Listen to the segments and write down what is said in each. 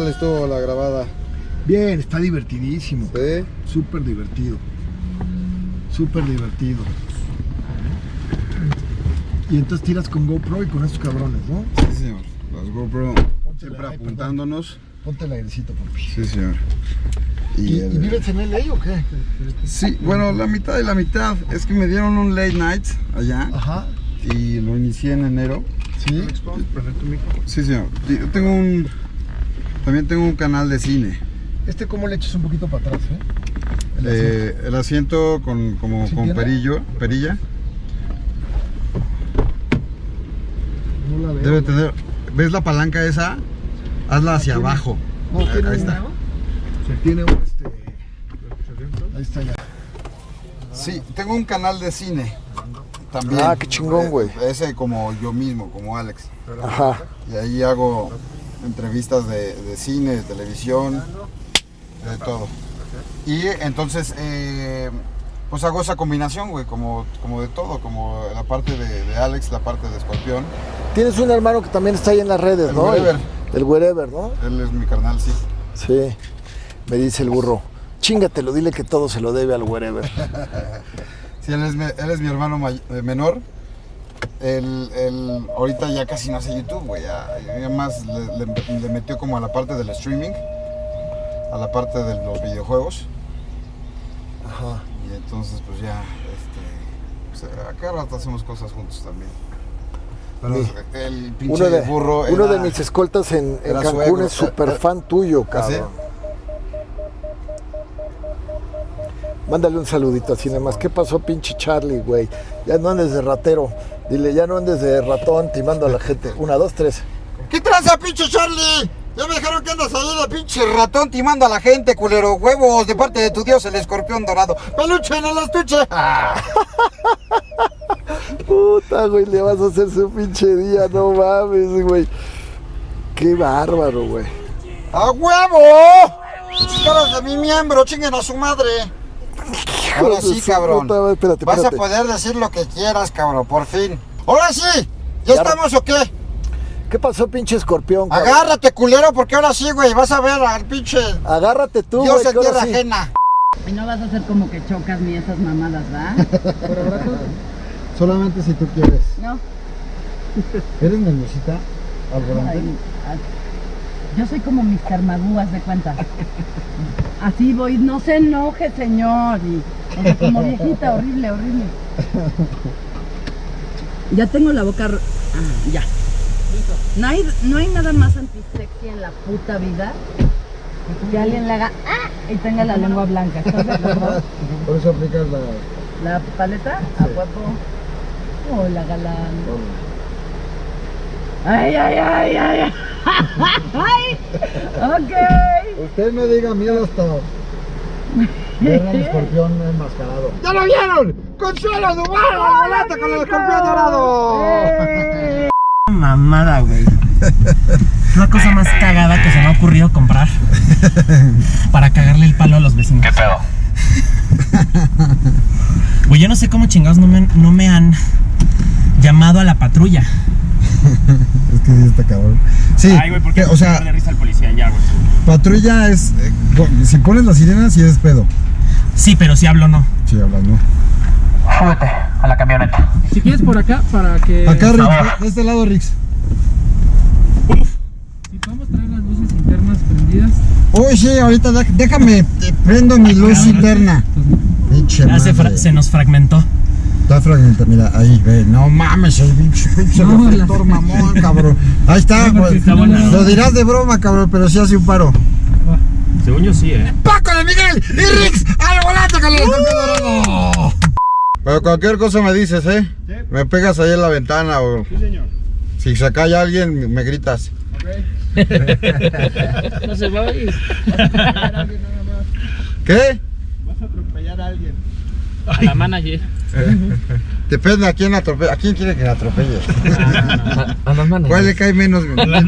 tal estuvo la grabada? Bien, está divertidísimo. ¿Sí? Súper divertido. Súper divertido. Y entonces tiras con GoPro y con estos cabrones, ¿no? Sí, señor. Las GoPro Ponte siempre la- apuntándonos. Ponte el airecito, papi. Sí, señor. ¿Y, Y y el- vives en LA o qué? Sí, bueno, la mitad y la mitad. Es que me dieron un late night allá Ajá. y lo inicié en enero. Sí. Sí, señor. Y Yo tengo un... También tengo un canal de cine. Este cómo le echas un poquito para atrás, ¿eh? El Eh, el asiento con, como, ¿Sí con perillo, perilla. No la veo. Debe tener... ¿Ves la palanca esa? Hazla hacia tiene. abajo. No, Ahí- tiene ahí un- está. Tiene un este. Ahí está ya. Sí, tengo un canal de cine. También. Ah, qué chingón, güey. Eh, Ese como yo mismo, como Alex. Ajá. Y ahí hago entrevistas de, de cine, de televisión, de todo. Y entonces, eh, pues hago esa combinación, güey, como, como de todo, como la parte de, de Alex, la parte de Escorpión. Tienes un hermano que también está ahí en las redes, El ¿no? Wherever. El, el Wherever, ¿no? Él es mi carnal, sí. Sí. Me dice el burro. Chingatelo, dile que todo se lo debe al Wherever. Sí, él es, mi- él es mi hermano eh, menor. Él, él ahorita ya casi no hace YouTube, güey. Ya, ya más le, le- le metió como a la parte del streaming, a la parte de los videojuegos. Ajá. Y entonces, pues ya, este, pues, a cada rato hacemos cosas juntos también. Pero Sí. el pinche Uno de, burro uno de mis escoltas en, Cancún suegro. es súper fan tuyo, ¿Ah, sí? cabrón. Mándale un saludito así nada más. ¿Qué pasó, pinche Charlie, güey? Ya no andes de ratero. Dile, ya no andes de ratón timando a la gente. Una, dos, tres. ¿Qué tranza, pinche Charlie? Ya me dijeron que andas ahí de pinche ratón timando a la gente, culero. Huevos de parte de tu dios, el escorpión dorado. ¡Peluche en el estuche! Puta, güey, le vas a hacer su pinche día. No mames, güey. Qué bárbaro, güey. ¡A huevo! ¡Caras de mi miembro! ¡Chinguen a su madre! Ahora sí, cabrón. puta madre. Espérate, Vas espérate. a poder decir lo que quieras, cabrón, por fin. ¡Ahora sí! ¿Ya, Ya- estamos o qué? ¿Qué pasó, pinche escorpión? cabrón? Agárrate, culero, porque ahora sí, güey, vas a ver al pinche Agárrate tú, dios güey, ahora tierra sí. ajena. Y no vas a hacer como que chocas ni esas mamadas, ¿verdad? Solamente si tú quieres. No. ¿Eres nerviosita al volante? Yo soy como mis carmadúas de cuenta. Así voy, no se enoje, señor. Y, o sea, como viejita, horrible, horrible. Ya tengo la boca. Ah, ya. No hay, no hay nada más antisexy en la puta vida que alguien le haga ¡ah! y tenga la lengua blanca. Por eso aplicas la... La paleta, a guapo. Hola, galán. Ay, ay, ay, ay. ay. Ay. Ok. Usted no diga miedo hasta ver al escorpión enmascarado. ¡Ya lo vieron! ¡Consuelo de humano al volante con el escorpión dorado! Eh. Mamada, güey. Es la cosa más cagada que se me ha ocurrido comprar para cagarle el palo a los vecinos. ¿Qué pedo? Güey, yo no sé cómo chingados no me, no me han llamado a la patrulla. Es que sí está cabrón. Sí, Ay, güey, ¿por qué que, o sea, risa al policía ya, güey? patrulla es. eh, si pones la sirena, sí es pedo. Sí, pero si hablo no. Sí, hablas, ¿no? Súbete a la camioneta. Si quieres por acá, para que. Acá, Rix, de este lado, Rix. Si podemos traer las luces internas prendidas. Uy, sí, ahorita déjame, prendo mi luz interna. Pinche Ya se, se nos fragmentó. Está fragmentada, mira, ahí, ve. No mames, el pinche, pinche No, reflector mamón, cabrón. Ahí está, No, está buena. Lo dirás de broma, cabrón, pero sí hace un paro. Según yo sí, eh. ¡Paco de Miguel y Rix al volante con el dorado! Pero cualquier cosa me dices, ¿eh? Me pegas ahí en la ventana o... Sí, señor. Si se cae alguien, me gritas. No se va a ir. ¿Qué? A la manager. Depende a quién atropelle. ¿A quién quiere que le atropelle? A las manos. ¿Cuál le cae menos? menos? el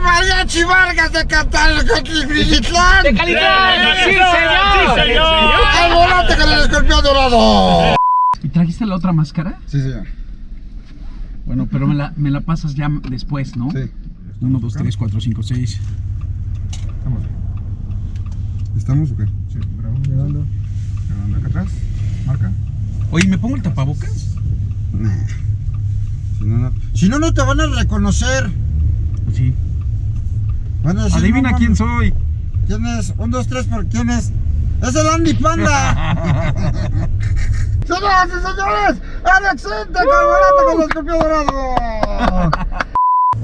mariachi Vargas de Catal, Grilitlán. ¡De calidad! ¡Sí, señor! ¡Sí, señor! ¡Al volante con el escorpión dorado! ¿Y trajiste la otra máscara? Sí, señor. Bueno, pero me la, me la pasas ya después, ¿no? Sí. 1, 2, 3, 4, 5, 6. Estamos bien. ¿Estamos o qué? Sí, grabando. Grabando acá atrás. Marca. Oye, ¿me pongo el tapabocas? Nah. Si no, no, si no, no te van a reconocer. Sí. Van a decir, Adivina no, quién soy. ¿Quién es? Un, dos, tres, ¿por quién es? ¡Es el Andy Panda! ¡Señoras y señores! ¡Alex Sintek, Alvarado con el escorpión dorado!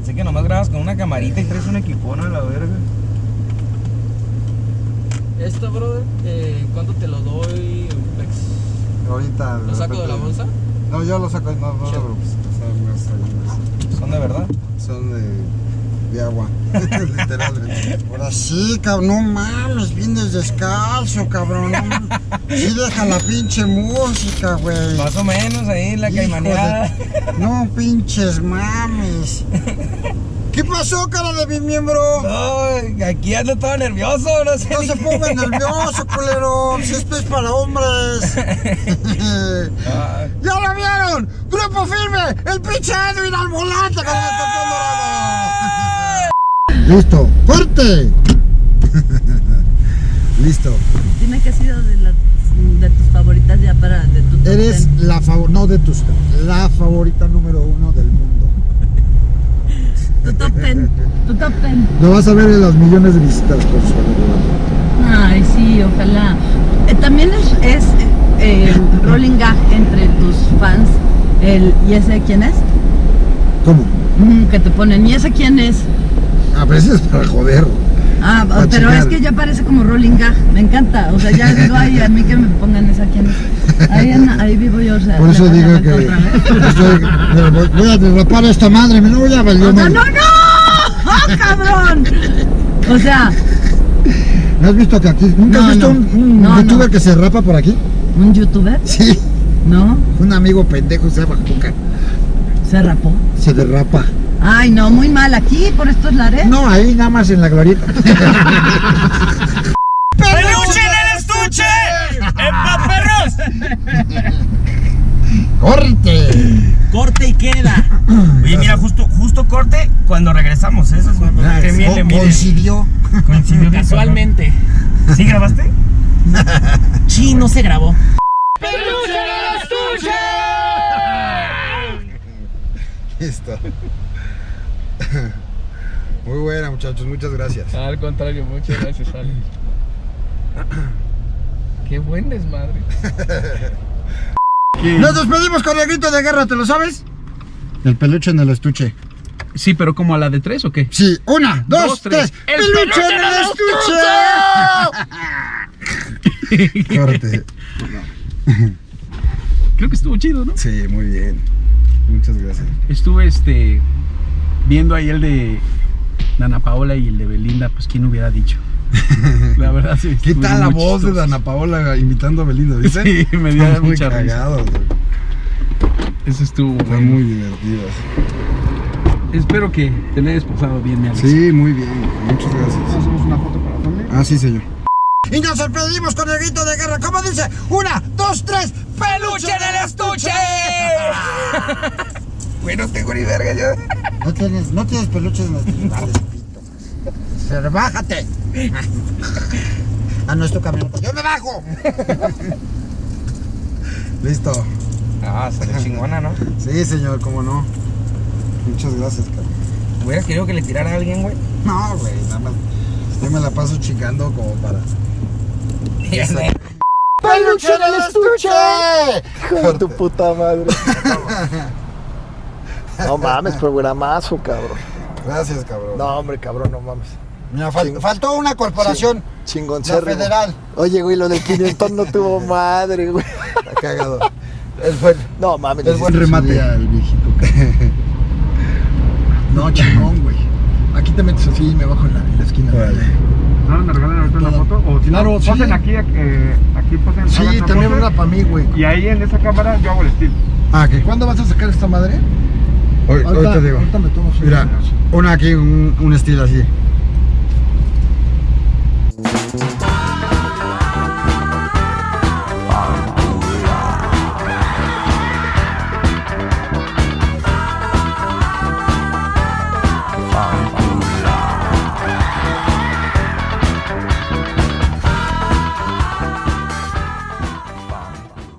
Sé que nomás grabas con una camarita y traes un equipón a la verga. Esto, brother, eh, ¿cuánto te lo doy? Ahorita. ¿Lo saco de la bolsa? No, yo lo saco, no, no. Son, no, ¿Son de verdad? son de, de agua. Literalmente. Ahora sí, cabrón, no mames, vienes descalzo, cabrón. Sí, deja la pinche música, güey. Más o menos ahí, la caimaneada. de- No pinches mames. ¿Qué pasó, cara de mi miembro? No, aquí ando todo nervioso, no sé. No se qué. pongan nervioso, culero. Si esto es para hombres. Ah, ¡Ya lo vieron! ¡Grupo firme! ¡El pinche Edwin al volante con el escorpión dorado! ¡Listo! ¡Corte! Listo. Dime que ha sido de, las- de tus favoritas ya para de tu top Eres ten. la favorita, no de tus, la favorita número uno del mundo. Tu top ten. Tu top ten. Lo vas a ver en los millones de visitas, Consuelo. Ay, sí, ojalá. Eh, también es, es eh, rolling gag entre tus fans. El, ¿Y ese quién es? ¿Cómo? Mm, que te ponen, ¿y ese quién es? A veces para joder. Ah, Pa' pero es que ya parece como rolling gag. Me encanta. O sea, ya digo, ay, a mí que me pongan esa es. Ahí, en- ahí vivo yo, o sea. Por eso digo que voy, a derrapar a esta madre, me lo voy a valer. O sea, no, no, ¡Ah, cabrón. O sea, ¿No has visto que aquí? ¿Nunca No, has visto no. un, un No, youtuber que se rapa por aquí? un youtuber, Sí. ¿no? Un amigo pendejo se llama Juca. Se rapó. Se derrapa. Ay, no, muy mal. Aquí, por estos lares. No, ahí nada más en la glorieta. ¡Peluche en el estuche! ¡Epa, perros! ¡Corte! Corte y queda. Oye, mira, justo, justo corte cuando regresamos. Eso es que bien le Co- mide. Coincidió. Coincidió Casualmente. ¿Sí grabaste? Sí, no se grabó. Listo. Muy buena, muchachos, muchas gracias. Al contrario, muchas gracias, Alex. Qué buen desmadre. Nos despedimos con el grito de guerra, ¿te lo sabes? El peluche en el estuche. Sí, pero como a la de tres o qué? Sí, una, dos, Dos, tres. tres. ¡El peluche en el estuche! Corte. Creo que estuvo chido, ¿no? Sí, muy bien. Muchas gracias. Estuve este viendo ahí el de Dana Paola y el de Belinda, pues quién hubiera dicho. La verdad sí. ¿Qué tal la voz de. Dana Paola imitando a Belinda, viste? Sí, me dio mucha risa. cagado, güey. Eso estuvo Fue bueno. muy divertido. Espero que te la hayas pasado bien, mi Alex. Sí, muy bien. Muchas gracias. Hacemos una foto para la familia. Ah, sí, señor. Y nos despedimos con el grito de guerra. ¿Cómo dice? Una, dos, tres. ¡Peluche en el estuche! Güey, no tengo ni verga yo. No tienes, no tienes peluches en el estuche. Vale, pito. Pero bájate. Ah, no es tu camioneta. ¡Yo me bajo! Listo. Ah, salió chingona, ¿no? Sí, señor, cómo no. Muchas gracias, cabrón. Hubieras querido que le tirara a alguien, güey. No, güey, nada más. Yo me la paso chingando como para. ¡Peluche en el estuche! Hijo de tu puta madre. No mames, programazo, cabrón. Gracias, cabrón. No, hombre, cabrón, no mames. Mira, fal- Ching- faltó una corporación. Chingón La federal. Oye, güey, lo del 500 no tuvo madre, güey. Está cagado. El buen, No mames. el buen remate. El viejito. No, chingón, güey. Aquí te metes así y me bajo en la, en la esquina. ¿No me regalan ahorita una foto? O si Claro, no, sí. posen aquí, eh, aquí posen. Sí, también una para mí, güey. Y ahí en esa cámara yo hago el estilo. Ah, ¿qué? ¿Cuándo vas a sacar esta madre? Ahorita, te digo. ahorita me tomo Mira, una aquí, un, un estilo así.